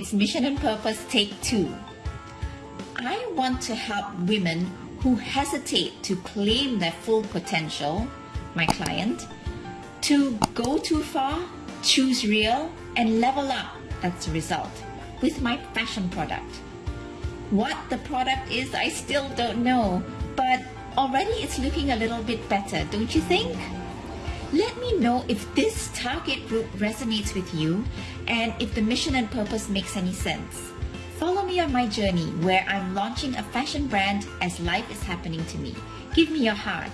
It's Mission and Purpose Take Two. I want to help women who hesitate to claim their full potential, my client, to go too far, choose real, and level up. That's the result with my fashion product. What the product is, I still don't know, but already it's looking a little bit better, don't you think? Let me know if this target group resonates with you and if the mission and purpose makes any sense. Follow me on my journey where I'm launching a fashion brand as life is happening to me. Give me your heart.